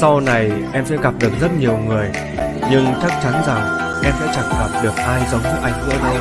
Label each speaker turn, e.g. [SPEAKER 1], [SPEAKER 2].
[SPEAKER 1] Sau này em sẽ gặp được rất nhiều người, Nhưng chắc chắn rằng em sẽ chẳng gặp được ai giống như anh nữa đâu.